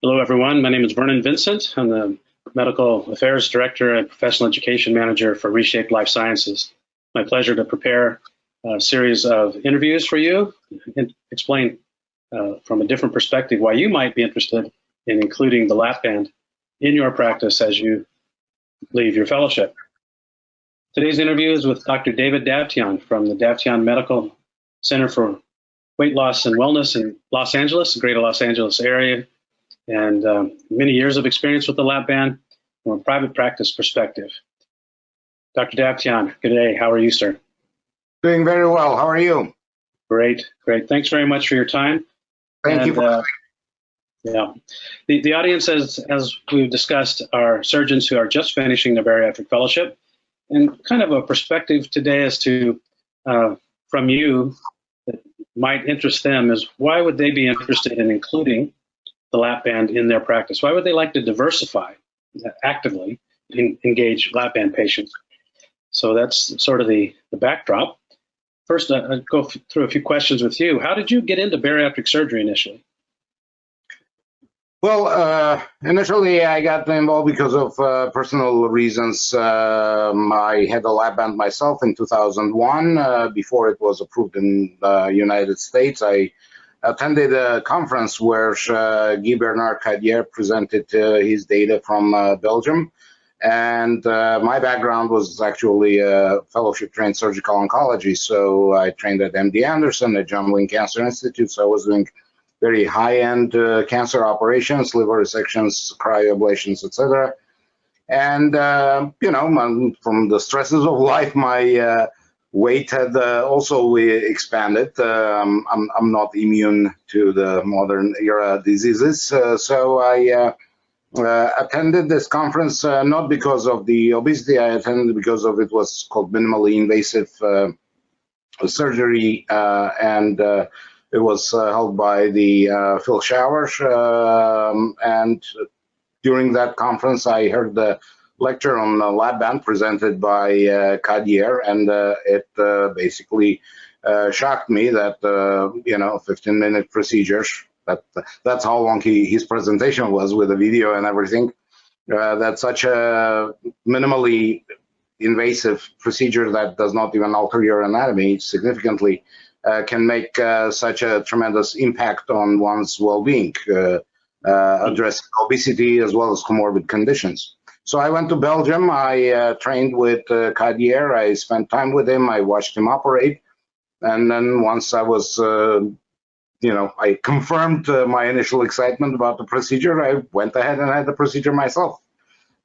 Hello, everyone. My name is Vernon Vincent. I'm the Medical Affairs Director and Professional Education Manager for Reshape Life Sciences. My pleasure to prepare a series of interviews for you and explain uh, from a different perspective why you might be interested in including the lap band in your practice as you leave your fellowship. Today's interview is with Dr. David Davtyan from the Davtyan Medical Center for Weight Loss and Wellness in Los Angeles, greater Los Angeles area, and um, many years of experience with the lap band from a private practice perspective. Dr. Davtyan, good day. How are you, sir? Doing very well. How are you? Great, great. Thanks very much for your time. Thank and, you. For uh, yeah, the, the audience, as, as we've discussed, are surgeons who are just finishing their bariatric fellowship. And kind of a perspective today as to, uh, from you, that might interest them is why would they be interested in including the lap band in their practice? Why would they like to diversify actively, in, engage lap band patients? So that's sort of the, the backdrop. First, uh, I'll go through a few questions with you. How did you get into bariatric surgery initially? Well, uh, initially I got involved because of uh, personal reasons. Um, I had a lap band myself in 2001 uh, before it was approved in the United States. I attended a conference where uh, Guy Bernard Cadier presented uh, his data from uh, Belgium. And my background was actually a fellowship trained surgical oncology. So I trained at MD Anderson, at John Wayne Cancer Institute. So I was doing very high-end cancer operations, liver resections, cryoablations, etc. And you know, from the stresses of life, my weight had uh, also we expanded. Um, I'm, I'm not immune to the modern era diseases, uh, so I uh, attended this conference not because of the obesity. I attended because of it was called minimally invasive surgery and it was uh, held by the uh, Phil Schauer, um, and during that conference, I heard the lecture on the lap band presented by uh, Cadier, and uh, it uh, basically uh, shocked me that you know 15 minute procedures. That that's how long he, his presentation was with the video and everything. that such a minimally invasive procedure that does not even alter your anatomy significantly uh, can make uh, such a tremendous impact on one's well-being, uh, addressing obesity as well as comorbid conditions. So I went to Belgium. I trained with Cadier. I spent time with him. I watched him operate. And then once I was you know, I confirmed uh, my initial excitement about the procedure. I went ahead and had the procedure myself.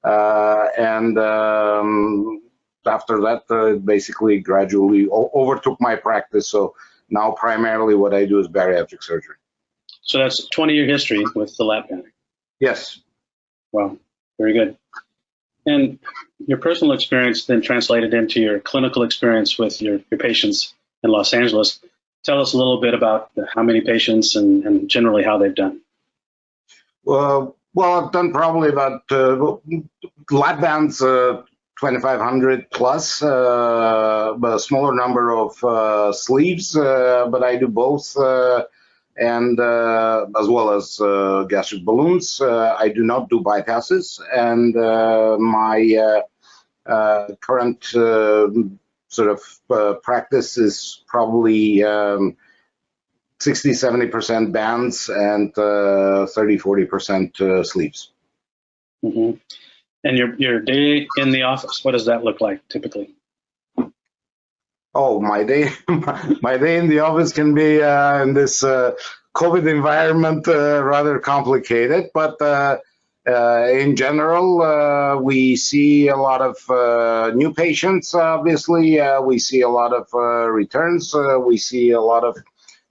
Uh, and um, after that, uh, basically gradually overtook my practice. So now primarily what I do is bariatric surgery. So that's 20 year history with the lap band. Yes. Wow, very good. And your personal experience then translated into your clinical experience with your, your patients in Los Angeles. Tell us a little bit about how many patients and, and generally how they've done. Well, well, I've done probably about uh, lap bands uh, 2500 plus, uh, a smaller number of uh, sleeves, uh, but I do both, uh, and uh, as well as uh, gastric balloons. I do not do bypasses, and my current sort of practice is probably um, 60, 70% bands and 30, 40% sleeves. Mm -hmm. And your your day in the office, what does that look like typically? Oh, my day, my day in the office can be uh, in this uh, COVID environment uh, rather complicated, but uh, uh, in general, uh, we see a lot of new patients. Obviously, we see a lot of returns. we see a lot of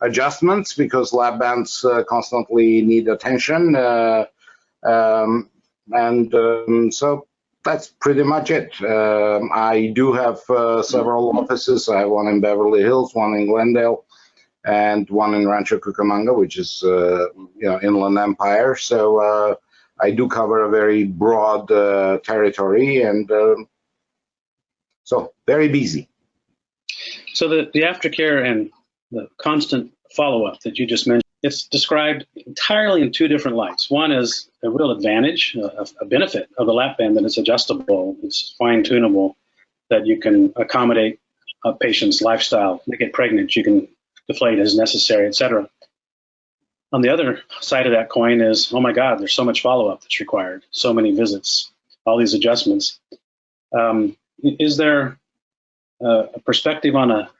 adjustments because lap bands constantly need attention. Um, and um, so that's pretty much it. Um, I do have uh, several offices. I have one in Beverly Hills, one in Glendale, and one in Rancho Cucamonga, which is uh, you know Inland Empire. So uh, I do cover a very broad uh, territory, and um, so very busy. So the the aftercare and the constant follow up that you just mentioned it's described entirely in two different lights. One is a real advantage, a, a benefit of the lap band that it's adjustable, it's fine tunable, that you can accommodate a patient's lifestyle. They get pregnant, you can deflate as necessary, etc. On the other side of that coin is, oh my God, there's so much follow up that's required, so many visits, all these adjustments. Um, is there a perspective on a,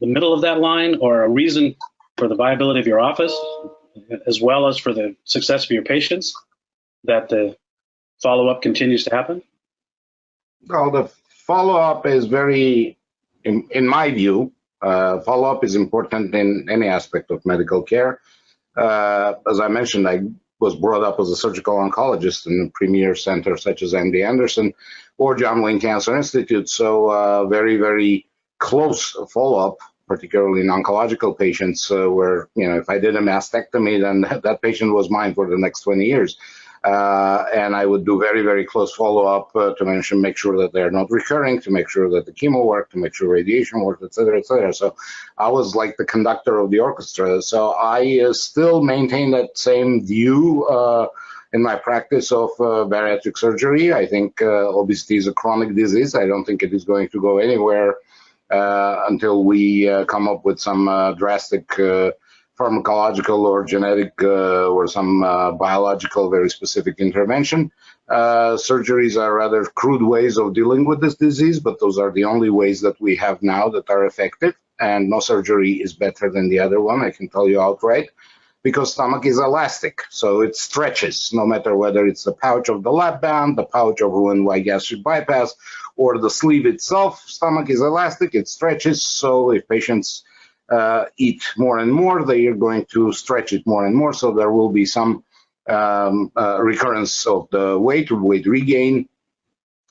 the middle of that line or a reason for the viability of your office, as well as for the success of your patients, that the follow up continues to happen? Well, the follow up is very, in, in my view, uh, follow up is important in any aspect of medical care. Uh, as I mentioned, I was brought up as a surgical oncologist in a premier center such as MD Anderson or John Wayne Cancer Institute. So, uh, very, very close follow up particularly in oncological patients, uh, where you know if I did a mastectomy, then that, patient was mine for the next 20 years. Uh, and I would do very, very close follow-up uh, to mention, make sure that they're not recurring, to make sure that the chemo worked, to make sure radiation worked, et cetera, et cetera. So I was like the conductor of the orchestra. So I uh, still maintain that same view uh, in my practice of uh, bariatric surgery. I think uh, obesity is a chronic disease. I don't think it is going to go anywhere Uh, until we uh, come up with some uh, drastic uh, pharmacological or genetic uh, or some biological very specific intervention. surgeries are rather crude ways of dealing with this disease, but those are the only ways that we have now that are effective. And no surgery is better than the other one, I can tell you outright because stomach is elastic, so it stretches no matter whether it's the pouch of the lap band, the pouch of Roux-en-Y gastric bypass, or the sleeve itself. Stomach is elastic, it stretches, so if patients uh, eat more and more, they are going to stretch it more and more, so there will be some um, uh, recurrence of the weight, weight regain,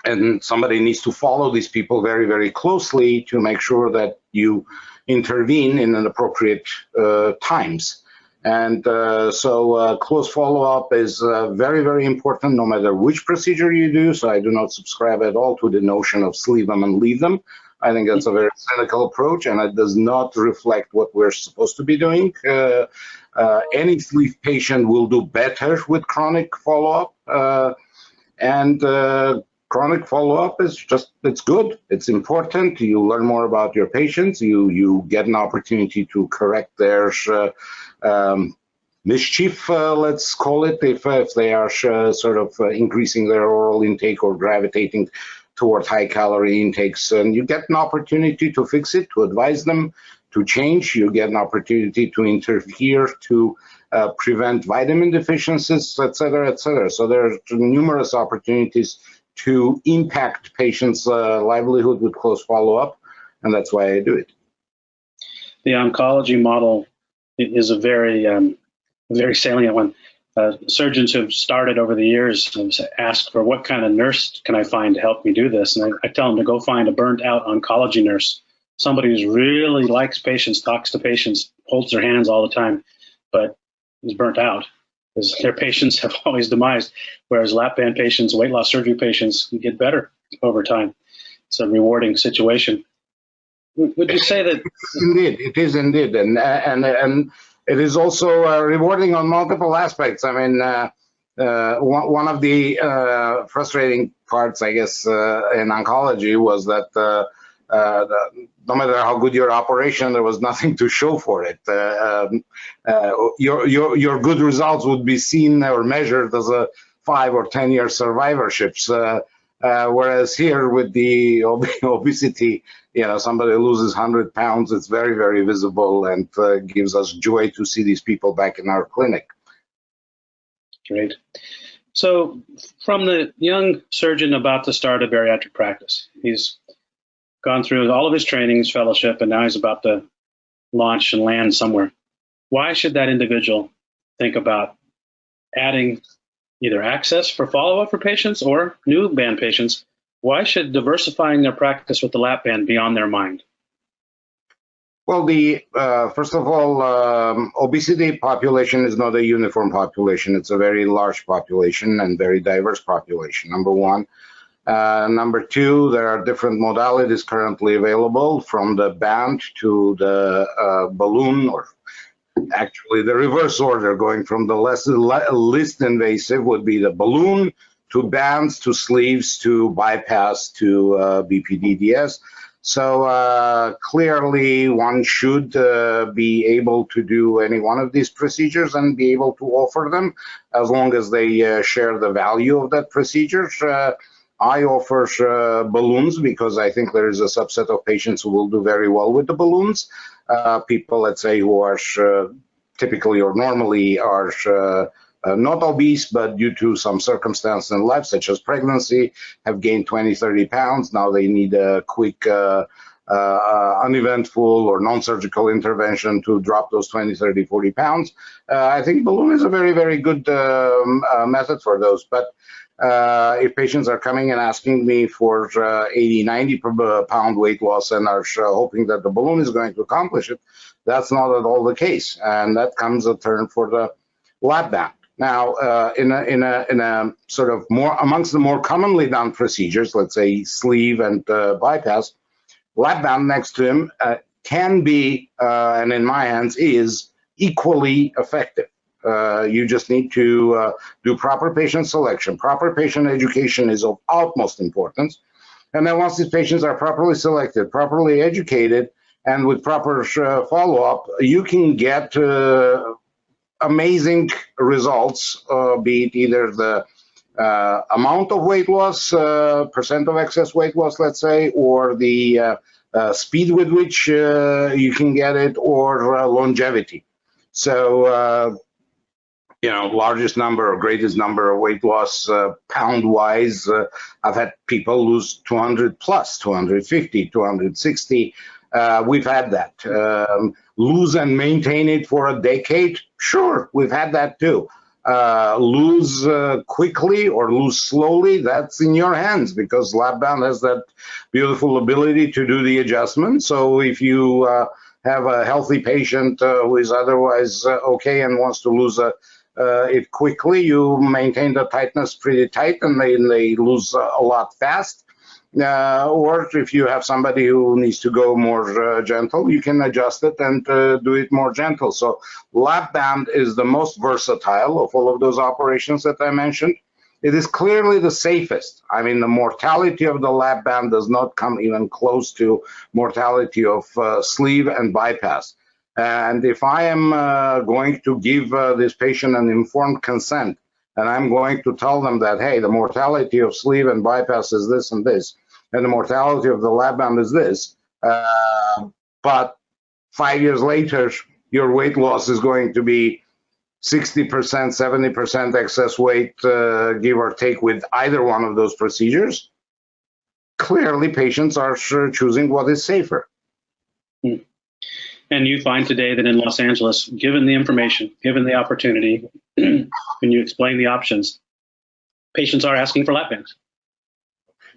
and somebody needs to follow these people very, very closely to make sure that you intervene in an appropriate uh, times. And uh, so uh, close follow-up is uh, very, very important no matter which procedure you do. So I do not subscribe at all to the notion of sleeve them and leave them. I think that's a very cynical approach and it does not reflect what we're supposed to be doing. Uh, uh, any sleeve patient will do better with chronic follow-up. Uh, and chronic follow-up is just it's good it's important you learn more about your patients you you get an opportunity to correct their uh, um, mischief uh, let's call it if, if they are uh, sort of uh, increasing their oral intake or gravitating towards high calorie intakes and you get an opportunity to fix it to advise them to change you get an opportunity to interfere to uh, prevent vitamin deficiencies, et cetera, et cetera. So there are numerous opportunities to impact patients' uh, livelihood with close follow-up, and that's why I do it. The oncology model is a very, um, very salient one. Uh, surgeons who have started over the years ask for what kind of nurse can I find to help me do this, and I, I tell them to go find a burnt out oncology nurse, somebody who really likes patients, talks to patients, holds their hands all the time, but is burnt out because their patients have always demised, whereas lap band patients, weight loss surgery patients get better over time. It's a rewarding situation. Would you say that? Indeed, it is indeed, and and and it is also uh, rewarding on multiple aspects. I mean, uh, uh, one, of the uh, frustrating parts, I guess, uh, in oncology was that uh, uh, no matter how good your operation, there was nothing to show for it. Uh, um, uh, your, your, your good results would be seen or measured as a five or 10 year survivorships. Uh, uh, whereas here with the ob obesity, you know, somebody loses 100 pounds, it's very, very visible and uh, gives us joy to see these people back in our clinic. Great. So from the young surgeon about to start a bariatric practice, he's gone through all of his trainings, fellowship, and now he's about to launch and land somewhere. Why should that individual think about adding either access for follow up for patients or new band patients? Why should diversifying their practice with the lap band be on their mind? Well, the uh, first of all, um, obesity population is not a uniform population. It's a very large population and very diverse population. Number one. Uh, number two, there are different modalities currently available from the band to the uh, balloon or actually the reverse order, going from the less least invasive would be the balloon to bands to sleeves to bypass to uh, BPDDS. So uh, clearly, one should uh, be able to do any one of these procedures and be able to offer them as long as they uh, share the value of that procedure. Uh, I offer uh, balloons because I think there is a subset of patients who will do very well with the balloons. People, let's say, who are typically or normally are uh, not obese, but due to some circumstance in life, such as pregnancy, have gained 20, 30 pounds. Now they need a quick, uh, uh, uneventful or non-surgical intervention to drop those 20, 30, 40 pounds. Uh, I think balloon is a very, very good um, uh, method for those. But uh, if patients are coming and asking me for 80, 90 pound weight loss and are hoping that the balloon is going to accomplish it, that's not at all the case. And that comes a turn for the lap band. Now, uh, in, a, in, a, in a sort of more amongst the more commonly done procedures, let's say sleeve and uh, bypass, lap band next to him uh, can be, uh, and in my hands is, equally effective. Uh, you just need to uh, do proper patient selection. Proper patient education is of utmost importance. And then once these patients are properly selected, properly educated, and with proper follow-up, you can get amazing results, uh, be it either the uh, amount of weight loss, uh, percent of excess weight loss, let's say, or the uh, uh, speed with which uh, you can get it, or longevity. So, you know, largest number or greatest number of weight loss pound wise, I've had people lose 200 plus, 250, 260. We've had that. Um, lose and maintain it for a decade? Sure, we've had that too. Uh, lose uh, quickly or lose slowly, that's in your hands because Lapband has that beautiful ability to do the adjustment. So if you uh, have a healthy patient uh, who is otherwise uh, okay and wants to lose a, uh, it quickly, you maintain the tightness pretty tight and they, they lose a lot fast. Uh, or if you have somebody who needs to go more uh, gentle, you can adjust it and uh, do it more gentle. So lap band is the most versatile of all of those operations that I mentioned. It is clearly the safest. I mean, the mortality of the lap band does not come even close to mortality of uh, sleeve and bypass. And if I am uh, going to give uh, this patient an informed consent, and I'm going to tell them that, hey, the mortality of sleeve and bypass is this and this, and the mortality of the lap band is this. Uh, but five years later, your weight loss is going to be 60%, 70% excess weight, uh, give or take, with either one of those procedures. Clearly, patients are sure choosing what is safer. Hmm. And you find today that in Los Angeles, given the information, given the opportunity, when you explain the options, patients are asking for lap bands.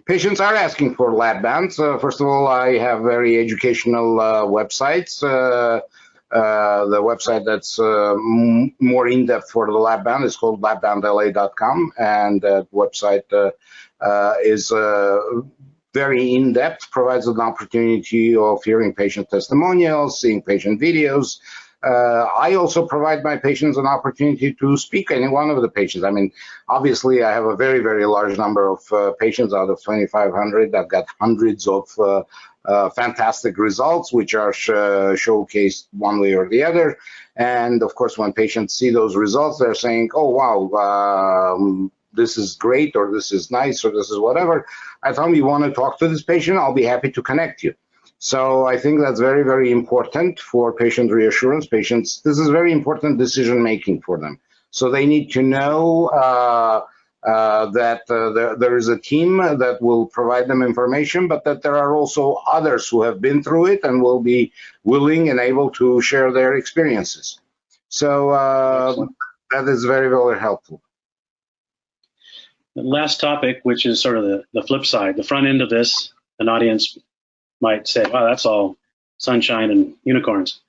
Patients are asking for lap bands. Uh, first of all, I have very educational uh, websites. Uh, uh the website that's uh, more in-depth for the lap band is called lapbandla.com, and that website uh, is very in-depth, provides an opportunity of hearing patient testimonials, seeing patient videos. Uh, I also provide my patients an opportunity to speak any one of the patients. I mean, obviously, I have a very, very large number of uh, patients out of 2,500. I've got hundreds of uh, uh fantastic results, which are sh showcased one way or the other. And of course, when patients see those results, they're saying, oh, wow, um, this is great or this is nice or this is whatever. I tell them you want to talk to this patient, I'll be happy to connect you. So I think that's very, very important for patient reassurance. Patients, this is very important decision making for them. So they need to know uh, uh, that uh, there, there is a team that will provide them information, but that there are also others who have been through it and will be willing and able to share their experiences. So uh, that is very, very helpful. The last topic, which is sort of the, the flip side, the front end of this, an audience might say, wow, that's all sunshine and unicorns.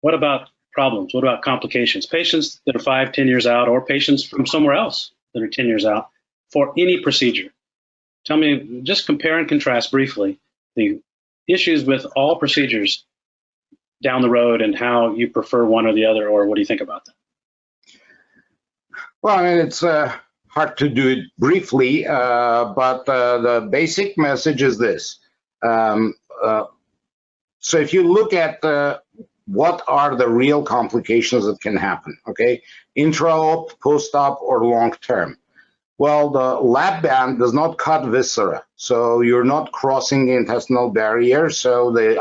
What about problems? What about complications? Patients that are five, ten years out, or patients from somewhere else that are 10 years out for any procedure. Tell me, just compare and contrast briefly the issues with all procedures down the road and how you prefer one or the other, or what do you think about that? Well, I mean, it's uh, hard to do it briefly, uh, but uh, the basic message is this. Um, uh, so if you look at uh, what are the real complications that can happen, okay, intra-op, post-op, or long-term. Well, the lap band does not cut viscera, so you're not crossing the intestinal barrier. So the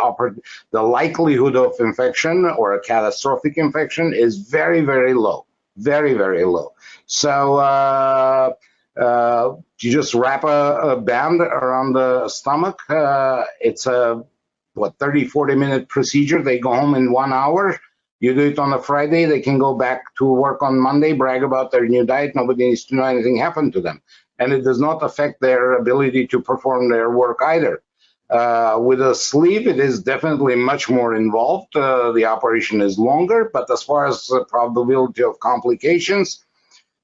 the likelihood of infection or a catastrophic infection is very, very low, very, very low. So uh, uh, you just wrap a, a, band around the stomach. Uh, it's a what 30, 40 minute procedure. They go home in one hour. You do it on a Friday, they can go back to work on Monday, brag about their new diet. Nobody needs to know anything happened to them. And it does not affect their ability to perform their work either. Uh, with a sleeve, it is definitely much more involved. Uh, the operation is longer, but as far as the probability of complications,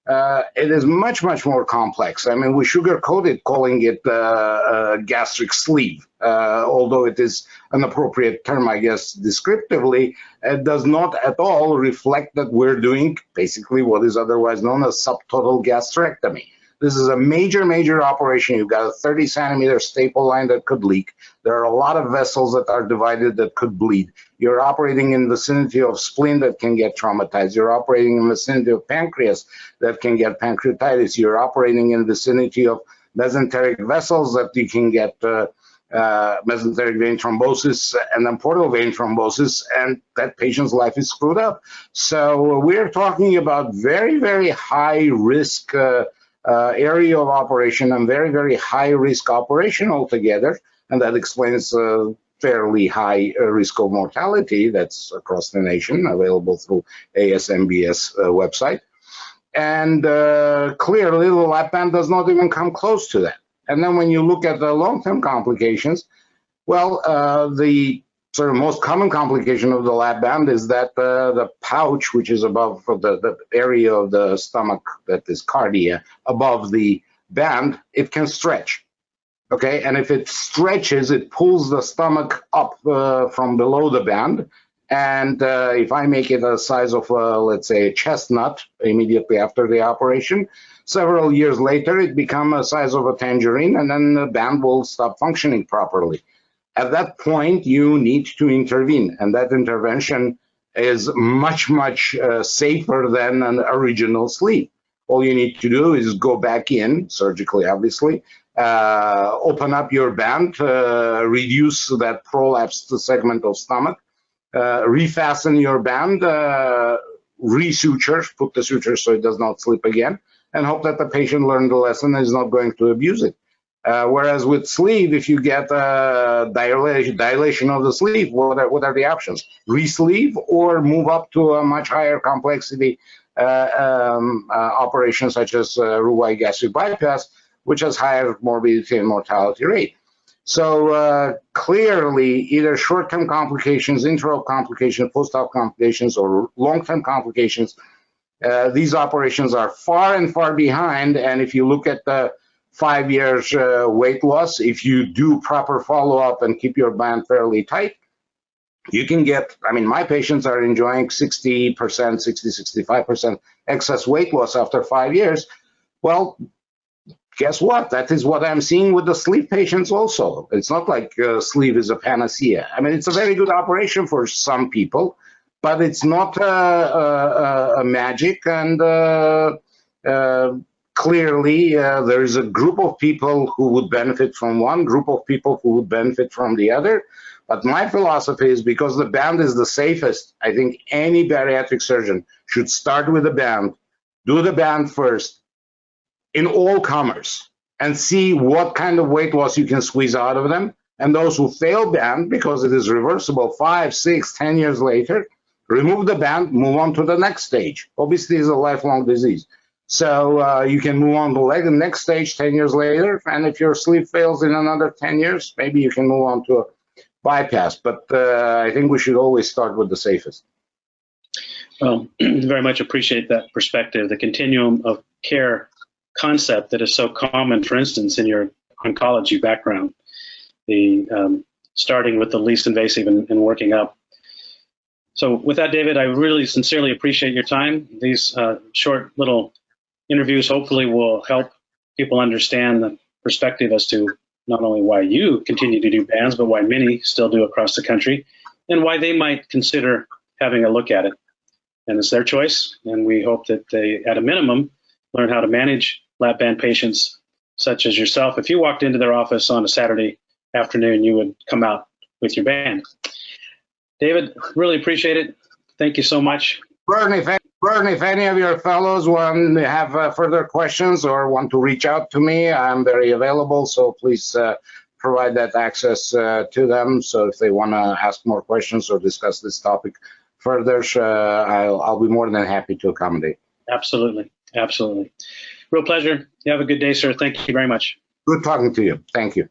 uh, it is much, much more complex. I mean, we sugarcoated calling it uh, gastric sleeve, uh, although it is an appropriate term, I guess, descriptively. It does not at all reflect that we're doing basically what is otherwise known as subtotal gastrectomy. This is a major, major operation. You've got a 30 centimeter staple line that could leak. There are a lot of vessels that are divided that could bleed. You're operating in vicinity of spleen that can get traumatized. You're operating in vicinity of pancreas that can get pancreatitis. You're operating in vicinity of mesenteric vessels that you can get uh, uh, mesenteric vein thrombosis and then portal vein thrombosis, and that patient's life is screwed up. So we're talking about very, very high risk uh, uh, area of operation and very, very high risk operation altogether. And that explains uh, fairly high uh, risk of mortality that's across the nation, available through ASMBS uh, website. And uh, clearly, the lap band does not even come close to that. And then when you look at the long-term complications, well, the sort of most common complication of the lap band is that uh, the pouch, which is above the, the area of the stomach that is cardia, above the band, it can stretch. Okay, and if it stretches, it pulls the stomach up uh, from below the band. And uh, if I make it a size of, uh, let's say, a chestnut immediately after the operation, several years later, it becomes a size of a tangerine, and then the band will stop functioning properly. At that point, you need to intervene, and that intervention is much, much uh, safer than an original sleeve. All you need to do is go back in, surgically obviously, uh, open up your band, uh, reduce that prolapsed segment of stomach, uh, refasten your band, uh, resuture, put the suture so it does not slip again, and hope that the patient learned the lesson and is not going to abuse it. Uh, whereas with sleeve, if you get a dilation, dilation of the sleeve, what are, what are the options? Resleeve or move up to a much higher complexity uh, um, uh, operation such as uh, Roux-en-Y gastric bypass, which has higher morbidity and mortality rate. So uh, clearly, either short-term complications, intra-op complications, post-op complications, or long-term complications, uh, these operations are far and far behind. And if you look at the five years uh, weight loss, if you do proper follow-up and keep your band fairly tight, you can get, I mean, my patients are enjoying 60%, 60, 65% excess weight loss after five years. Well, guess what? That is what I'm seeing with the sleeve patients also. It's not like uh, sleeve is a panacea. I mean, it's a very good operation for some people, but it's not uh, uh, a magic and uh, uh, clearly uh, there is a group of people who would benefit from one group of people who would benefit from the other. But my philosophy is because the band is the safest i think any bariatric surgeon should start with the band do the band first in all comers and see what kind of weight loss you can squeeze out of them. And those who fail band because it is reversible five six ten years later remove the band move on to the next stage. Obesity is a lifelong disease so uh, you can move on to the next stage 10 years later. And if your sleeve fails in another 10 years, maybe you can move on to a bypass. But uh, I think we should always start with the safest. Well, very much appreciate that perspective. The continuum of care concept that is so common, for instance, in your oncology background, the um, starting with the least invasive and, and working up. So with that, David, I really sincerely appreciate your time. These uh, short little interviews hopefully will help people understand the perspective as to not only why you continue to do bands, but why many still do across the country, and why they might consider having a look at it. And it's their choice, and we hope that they, at a minimum, learn how to manage lap band patients such as yourself. If you walked into their office on a Saturday afternoon, you would come out with your band. David, really appreciate it. Thank you so much. Burton, if, Burton, if any of your fellows want to have uh, further questions or want to reach out to me, I'm very available. So please uh, provide that access uh, to them. So if they want to ask more questions or discuss this topic further, uh, I'll, I'll be more than happy to accommodate. Absolutely. Absolutely. Real pleasure. You have a good day, sir. Thank you very much. Good talking to you. Thank you.